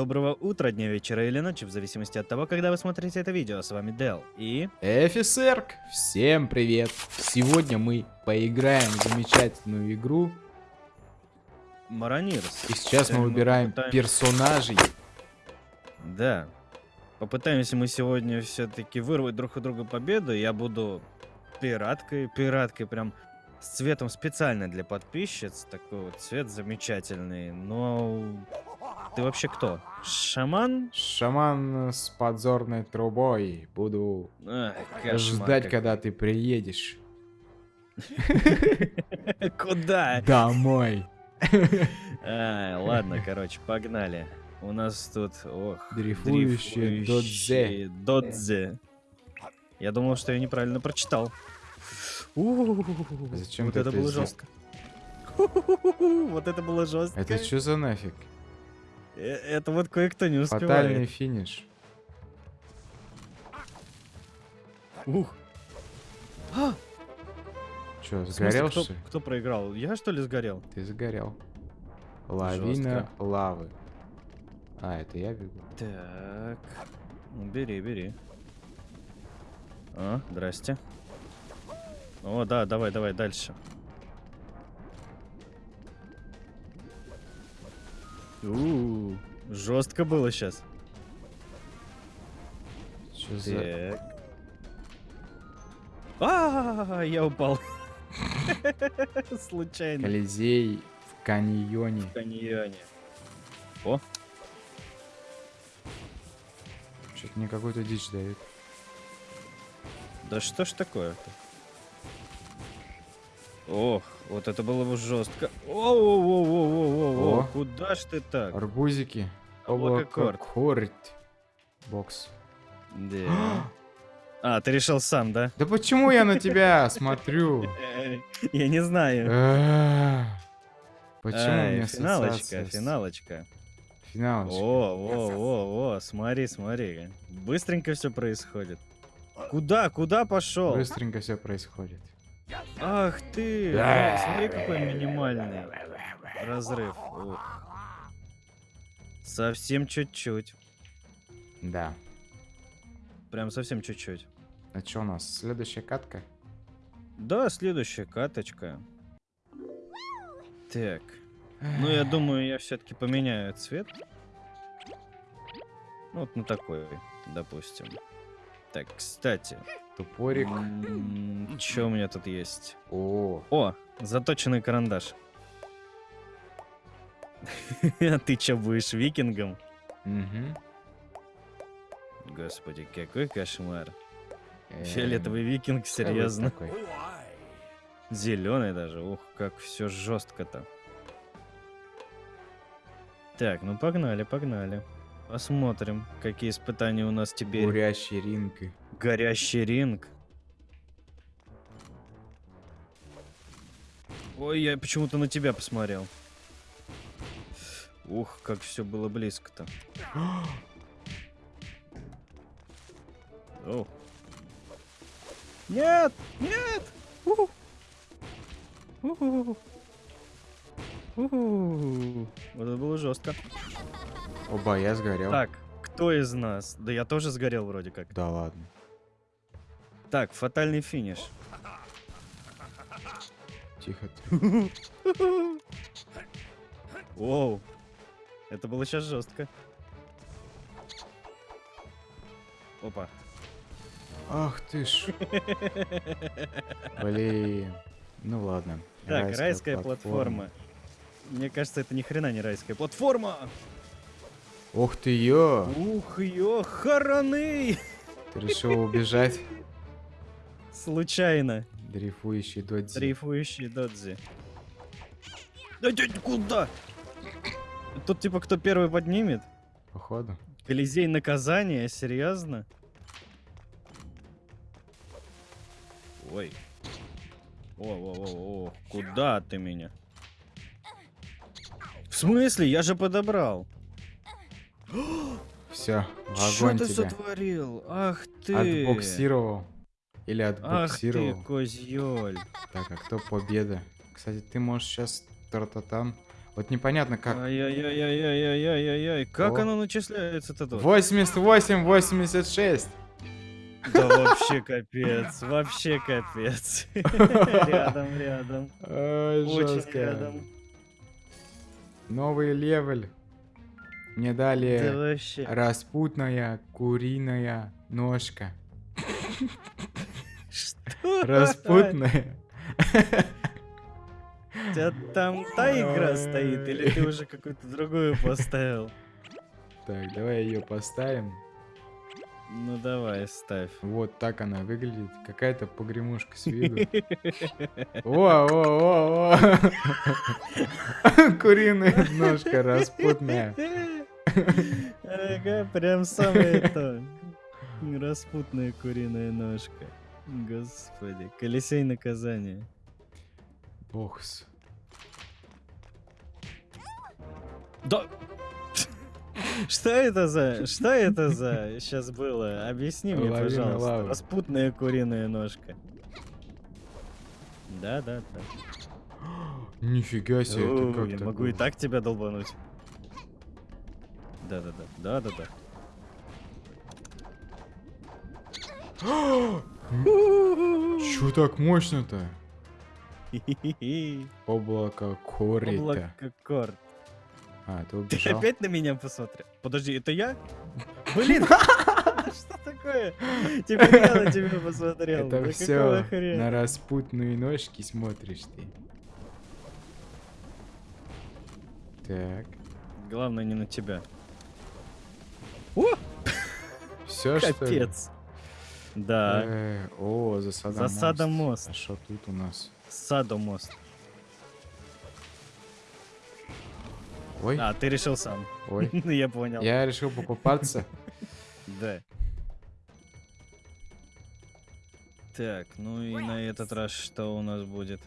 Доброго утра, дня, вечера или ночи, в зависимости от того, когда вы смотрите это видео. С вами Дел и... Эфисерк, всем привет! Сегодня мы поиграем в замечательную игру. Маронирс. И сейчас Сегодня мы выбираем попытаем- персонажей. Да. Попытаемся мы сегодня все-таки вырвать друг у друга победу. Я буду пираткой, пираткой прям с цветом специально для подписчиц. Такой вот цвет замечательный. Но ты вообще кто? Шаман? Шаман с подзорной трубой. Буду Ах, кошмар ждать, когда ты приедешь. Куда? Домой. Ладно, короче, погнали. У нас тут, ох, Дрейфующие дрейфующие додзе. Я думал, что я неправильно прочитал. Зачем вот это было жестко. Вот это было жестко. Это что за нафиг? Э, Это вот кое-кто не Фатальный успевает. финиш. Ух. А, Че, в смысле, сгорел кто, что кто проиграл? Я что ли сгорел? Ты сгорел. Лавина лавы. А, это я бегу. Так. Бери, бери. А, здрасте. О, да, давай, давай, дальше. У, жестко было сейчас. Что за... А, я упал. Случайно. Колизей в каньоне. В каньоне. Что-то мне какой-то дичь дают. Да что ж такое-то? Ох, вот это было бы жестко. О, О. куда ж ты так? Арбузики. Облакокорд. Бокс. Да. А, ты решил сам, да? Да почему я на тебя смотрю? Я не знаю. А, Почему мне финалочка, финалочка. Финалочка. О, о, о, о, смотри, смотри. Быстренько все происходит. Куда, куда пошел? Быстренько все происходит. Ах ты! Смотри, какой минимальный разрыв. Ух. Совсем чуть-чуть. Да. Прям совсем чуть-чуть. А что у нас? Следующая катка? Да, следующая каточка. Так. Ну, я думаю, я все-таки поменяю цвет. Вот на такой, допустим. Так, кстати. Тупорик. Что у меня тут есть? О, О, заточенный карандаш. А ты чё, будешь викингом? мгм. Господи, какой кошмар. Эм, Фиолетовый викинг, какой серьезно. Зеленый даже. Ух, как все жестко-то. Так, ну погнали, погнали. Посмотрим, какие испытания у нас теперь. Бурящий ринг. Горящий ринг. Ой, я почему-то на тебя посмотрел. Ух, как все было близко-то. О. Нет! Нет! Уху. Уху. Уху. Вот это было жестко. Оба, я сгорел. Так, кто из нас? Да я тоже сгорел вроде как. Да ладно. Так, фатальный финиш. Тихо. Воу. Это было сейчас жестко. Опа. Ах ты ж. Блин. Ну ладно. Так, райская, платформа. Мне кажется, это ни хрена не райская платформа. Ух ты ё! Ух, ё, хараны! Ты решил убежать? Случайно. Дрейфующий додзи. Дрейфующий додзи. Да дядь, куда? Тут типа кто первый поднимет? Походу. Колизей наказания, серьезно? Ой. О, о, о, о, куда ты меня? В смысле? Я же подобрал. Все, Что ты тебя. сотворил? Ах ты. Отбуксировал. Или Ах ты, отбуксировал. козьёль. Так, а кто победа? Кстати, ты можешь сейчас тартатан. Вот непонятно как. Ай-яй-яй-яй-яй-яй-яй. Как О. оно начисляется-то тут? 88, 86. Да вообще капец, вообще капец. Рядом, рядом. Очень рядом. Новый левель. Мне Да дали распутная куриная ножка. Что? Распутная. У тебя там та игра стоит, или ты уже какую-то другую поставил? Так, давай ее поставим. Ну давай, ставь. Вот так она выглядит. Какая-то погремушка с виду. О, о, о, о. Куриная ножка распутная. Ага, прям самое то. Распутная куриная ножка. Господи, колесей наказания. Бокс. Да. Что это за... Что это за... Сейчас было? Объясни мне, пожалуйста. Распутная куриная ножка. Да, да, да. Нифига себе, это как я могу и так тебя долбануть. Да, да, да. Да, да, да. Чё так мощно-то? Облако корита. Облако корт. А, ты Ты убежал? опять на меня посмотрел? Подожди, это я? Блин, что такое? Теперь я на тебя посмотрел. Это Да все на распутные ножки смотришь ты. Так. Главное не на тебя. Все что? Капец. Да, Э, О, засада Засада мост. мост. А что тут у нас? Садомост. Ой, А, ты решил сам. ой. Ну, я понял. Я решил покупаться. Да. Так, ну и на этот раз что у нас будет?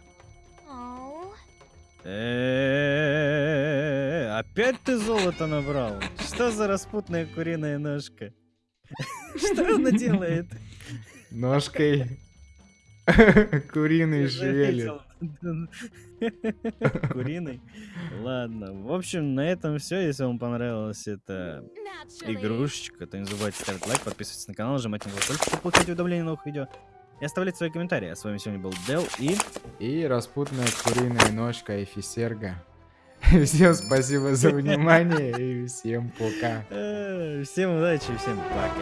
Э, Опять ты золото набрал? Что за распутная куриная ножка? Что она делает? Ножкой куриный заметил. Куриный? Ладно. В общем, на этом все. Если вам понравилась эта игрушечка, то не забывайте ставить лайк, подписываться на канал, нажимать на колокольчик, чтобы получать уведомления новых видео. И оставлять свои комментарии. А с вами сегодня был Дел и... И распутная куриная ножка Эфисерга. Всем спасибо за внимание и всем пока. э, Всем удачи и всем пока.